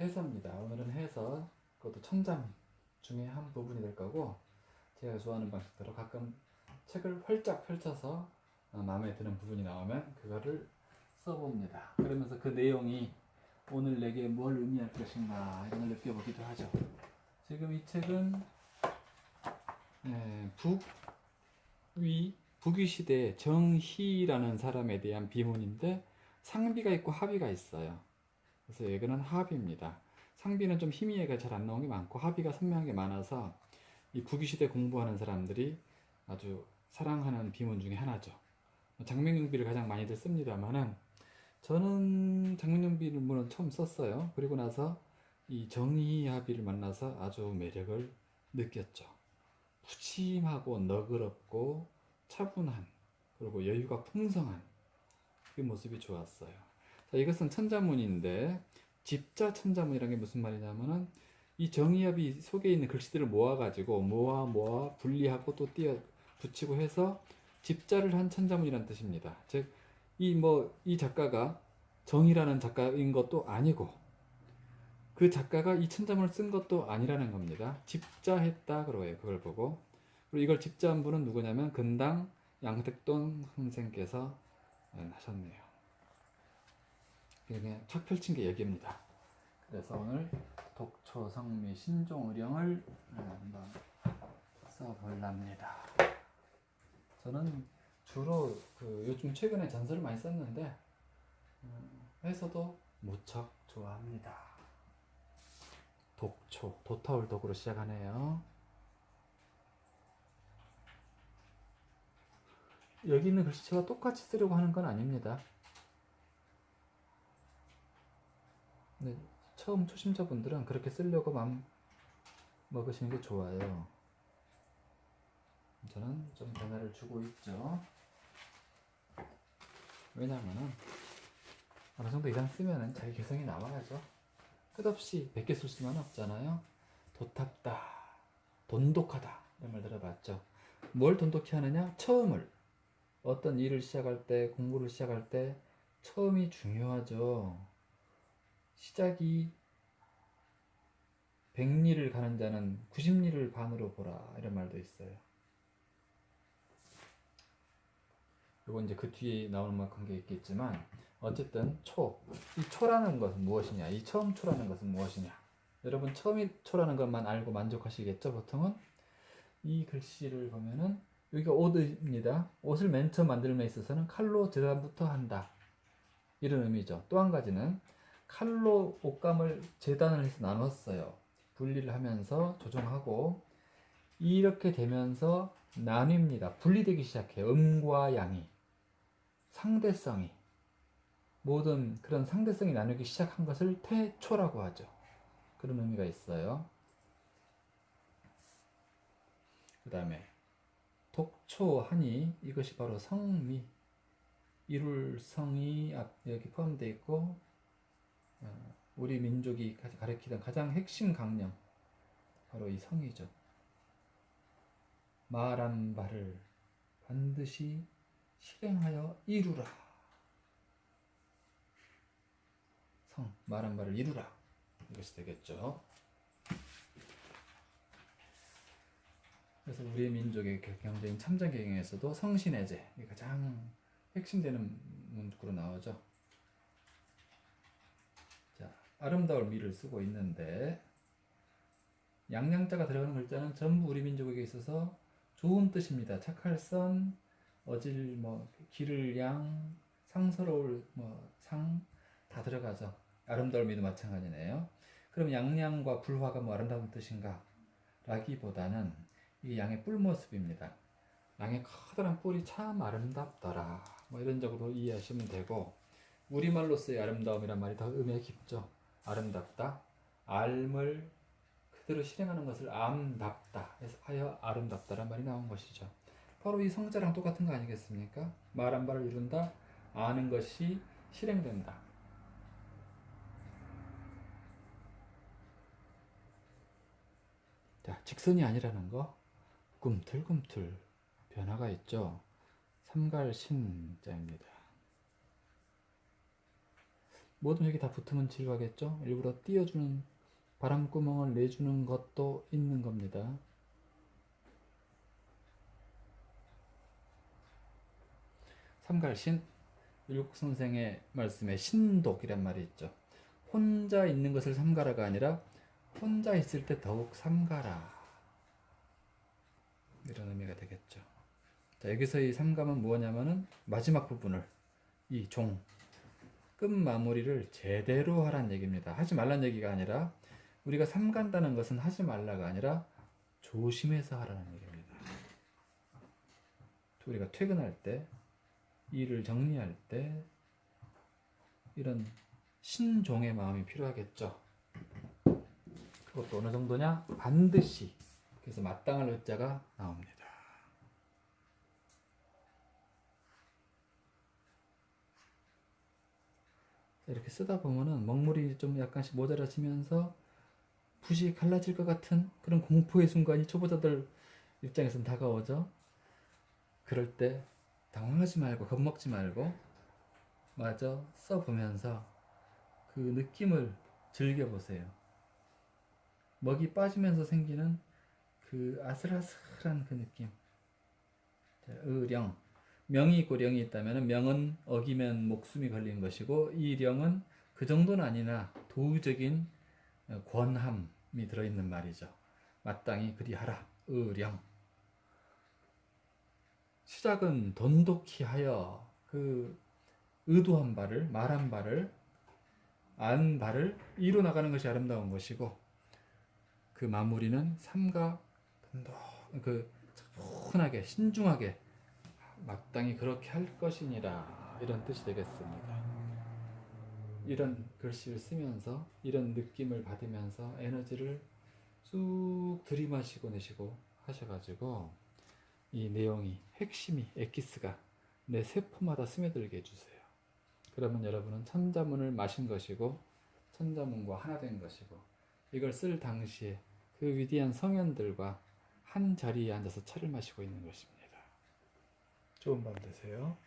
해서입니다. 오늘은 해서 그것도 천장 중에 한 부분이 될 거고 제가 좋아하는 방식대로 가끔 책을 활짝 펼쳐서 어, 마음에 드는 부분이 나오면 그거를 써봅니다. 그러면서 그 내용이 오늘 내게 뭘 의미할 것인가 이런 걸 느껴보기도 하죠. 지금 이 책은 예, 북위 북위 시대 정희라는 사람에 대한 비문인데 상비가 있고 하비가 있어요. 그래서 여기는 하비입니다. 상비는 좀 희미해가 잘 안 나온 게 많고 하비가 선명한 게 많아서 이 북위 시대 공부하는 사람들이 아주 사랑하는 비문 중에 하나죠. 장명용비를 가장 많이들 씁니다만은 저는 장명용비를 물론 처음 썼어요. 그리고 나서 이 정의합의를 만나서 아주 매력을 느꼈죠. 푸짐하고 너그럽고 차분한 그리고 여유가 풍성한 그 모습이 좋았어요. 자, 이것은 천자문인데 집자 천자문이라는 게 무슨 말이냐면은 이 정의합이 속에 있는 글씨들을 모아가지고 모아 모아 분리하고 또 띄어 붙이고 해서 집자를 한 천자문이라는 뜻입니다. 즉 이 뭐이 작가가 정이라는 작가인 것도 아니고 그 작가가 이 천자문을 쓴 것도 아니라는 겁니다. 집자했다 그러고요. 그걸 보고 그리고 이걸 집자한 분은 누구냐면 근당 양택돈 선생께서 하셨네요. 그냥 첫 펼친 게 여기입니다. 그래서 오늘 독초 성미 신종의령을 한번 써볼랍니다. 저는 주로 그 요즘 최근에 전설을 많이 썼는데 음, 해서도 무척 좋아합니다. 독초 도타울 독으로 시작하네요. 여기 있는 글씨체가 똑같이 쓰려고 하는 건 아닙니다. 네, 처음 초심자분들은 그렇게 쓰려고 마음 먹으시는 게 좋아요. 저는 좀 변화를 주고 있죠. 왜냐면은 어느 정도 이상 쓰면은 자기 개성이 나와야죠. 끝없이 100개 쓸 수는 없잖아요. 도탑다, 돈독하다 이런 말 들어봤죠. 뭘 돈독히 하느냐? 처음을 어떤 일을 시작할 때, 공부를 시작할 때 처음이 중요하죠. 시작이 100리를 가는 자는 90리를 반으로 보라 이런 말도 있어요. 이거 이제 그 뒤에 나오는 만큼 게 있겠지만 어쨌든 초, 이 초라는 것은 무엇이냐? 이 처음 초라는 것은 무엇이냐? 여러분 처음이 초라는 것만 알고 만족하시겠죠? 보통은 이 글씨를 보면은 여기가 옷입니다. 옷을 맨 처음 만들면 있어서는 칼로 재단부터 한다. 이런 의미죠. 또 한 가지는 칼로 옷감을 재단을 해서 나눴어요. 분리를 하면서 조정하고 이렇게 되면서 나뉩니다. 분리되기 시작해요. 음과 양이 상대성이 모든 그런 상대성이 나누기 시작한 것을 태초라고 하죠. 그런 의미가 있어요. 그 다음에 독초하니 이것이 바로 성미 이룰 성이 여기 포함되어 있고 어, 우리 민족이 가리키던 가장 핵심 강령 바로 이 성이죠. 말한 바를 반드시 실행하여 이루라. 성 말한 바를 이루라. 이것이 되겠죠. 그래서 우리 민족의 경제인 참전 경영에서도 성신해제 가장 핵심되는 문구로 나오죠. 자, 아름다울 미를 쓰고 있는데 양양자가 들어가는 글자는 전부 우리 민족에게 있어서 좋은 뜻입니다. 착할 선, 어질 뭐 기를 양, 상스러울 뭐 상 다 들어가죠. 아름다울 미도 마찬가지네요. 그럼 양양과 불화가 뭐 아름다운 뜻인가? 라기보다는 이게 양의 뿔 모습입니다. 양의 커다란 뿔이 참 아름답더라. 뭐 이런 적으로 이해하시면 되고 우리말로서의 아름다움이란 말이 더 의미가 깊죠. 아름답다. 알을 그대로 실행하는 것을 암답다 해서 하여 아름답다란 말이 나온 것이죠. 바로 이 성자랑 똑같은 거 아니겠습니까? 말한 바를 이룬다. 아는 것이 실행된다. 자, 직선이 아니라는 거 꿈틀꿈틀 변화가 있죠. 삼갈신자입니다. 모든 획이 다 붙으면 지루하겠죠? 일부러 띄워주는 바람구멍을 내주는 것도 있는 겁니다. 삼갈신 율곡 선생의 말씀에 신독이란 말이 있죠. 혼자 있는 것을 삼가라가 아니라 혼자 있을 때 더욱 삼가라 이런 의미가 되겠죠. 자, 여기서 이 삼감은 뭐냐면은 마지막 부분을 이 종, 끝 마무리를 제대로 하란 얘기입니다. 하지 말란 얘기가 아니라 우리가 삼간다는 것은 하지 말라가 아니라 조심해서 하라는 얘기입니다. 우리가 퇴근할 때 일을 정리할 때 이런 신종의 마음이 필요하겠죠. 그것도 어느 정도냐? 반드시. 그래서 마땅할 의자가 나옵니다. 이렇게 쓰다 보면은 먹물이 좀 약간씩 모자라지면서 붓이 갈라질 것 같은 그런 공포의 순간이 초보자들 입장에서는 다가오죠. 그럴 때 당황하지 말고 겁먹지 말고 마저 써보면서 그 느낌을 즐겨보세요. 먹이 빠지면서 생기는 그 아슬아슬한 그 느낌. 자, 의령. 명이 있고 령이 있다면 명은 어기면 목숨이 걸린 것이고 이 령은 그 정도는 아니나 도의적인 권함이 들어있는 말이죠. 마땅히 그리하라. 의령. 시작은 돈독히 하여 그 의도한 바를 말한 바를 안 바를 이루 나가는 것이 아름다운 것이고 그 마무리는 삼가 돈독 그 차분하게 신중하게 마땅히 그렇게 할 것이니라 이런 뜻이 되겠습니다. 이런 글씨를 쓰면서 이런 느낌을 받으면서 에너지를 쑥 들이마시고 내시고 하셔가지고 이 내용이 핵심이 엑기스가 내 세포마다 스며들게 해주세요. 그러면 여러분은 천자문을 마신 것이고 천자문과 하나 된 것이고 이걸 쓸 당시에 그 위대한 성현들과 한 자리에 앉아서 차를 마시고 있는 것입니다. 좋은 밤 되세요.